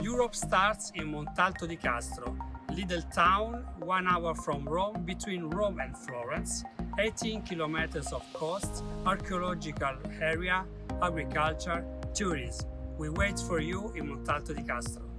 Europe starts in Montalto di Castro, little town one hour from Rome between Rome and Florence, 18 kilometers of coast, archaeological area, agriculture, tourism. We wait for you in Montalto di Castro.